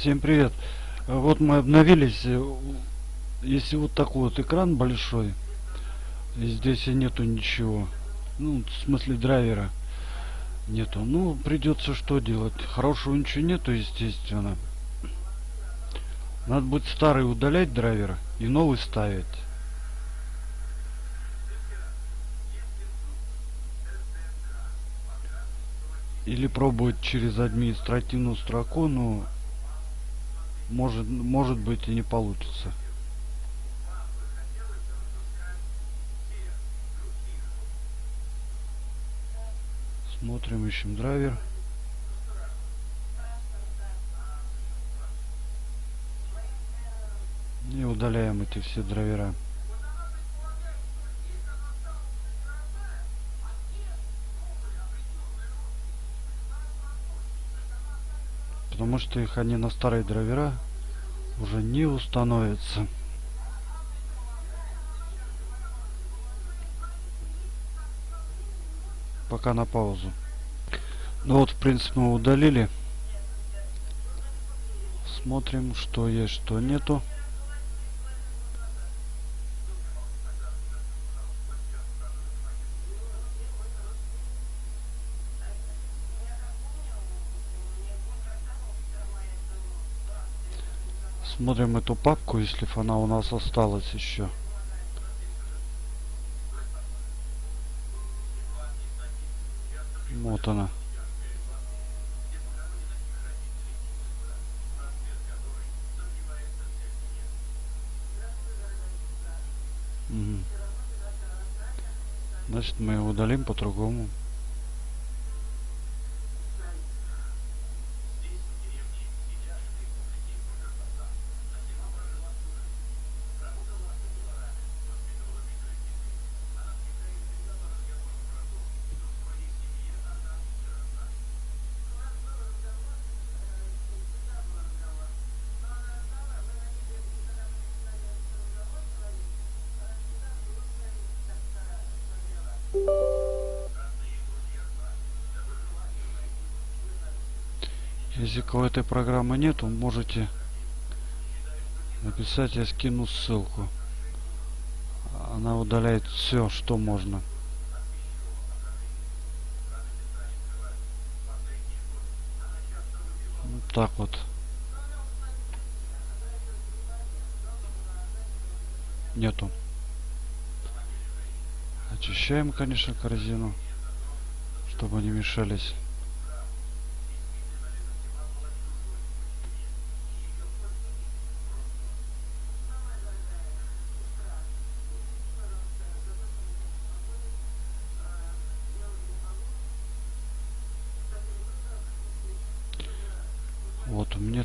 Всем привет. Вот мы обновились. Э, если вот такой вот экран большой, и здесь и нету ничего. Ну, в смысле драйвера нету. Ну, придется что делать? Хорошего ничего нету, естественно. Надо будет старый удалять драйвер и новый ставить. Или пробовать через административную строку, но может, может быть и не получится. Смотрим, ищем драйвер. И удаляем эти все драйвера. потому что их они на старые драйвера уже не установятся. Пока на паузу. Ну вот, в принципе, мы удалили. Смотрим, что есть, что нету. Смотрим эту папку, если она у нас осталась еще. Вот она. Значит, мы его удалим по-другому. Если кого этой программы нету, можете написать, я скину ссылку. Она удаляет все, что можно. Вот так вот. Нету. Очищаем, конечно, корзину, чтобы не мешались.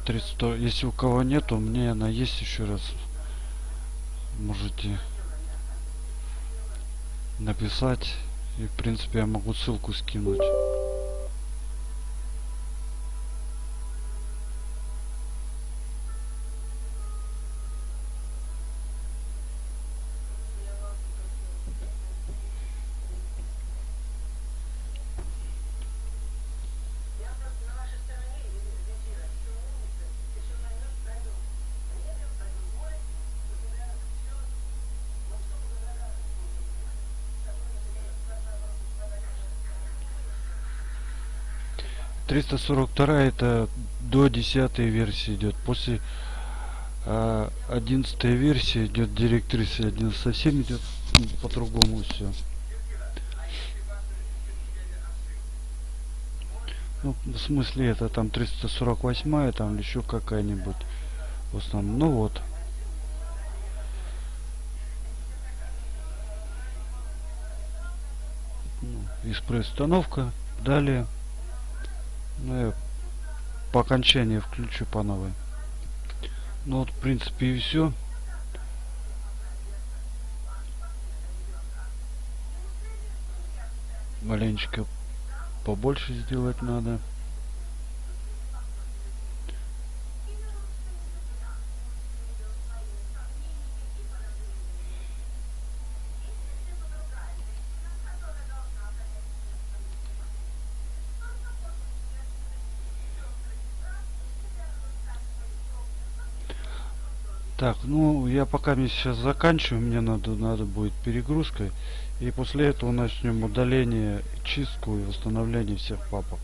Вот, у меня 300. Если у кого нет, у меня она есть еще раз. Можете написать. И в принципе я могу ссылку скинуть. Триста сорок вторая это до десятой версии идет после а, одиннадцатая версия идет директриса один совсем идет по-другому все ну в смысле это там 348 там еще какая-нибудь в основном. Ну вот. Ну, экспресс установка далее ну, я по окончании включу по новой. Ну вот, в принципе, и все. Маленечко побольше сделать надо. Так, ну я пока мне сейчас заканчиваю, мне надо, надо будет перегрузкой. И после этого начнем удаление, чистку и восстановление всех папок.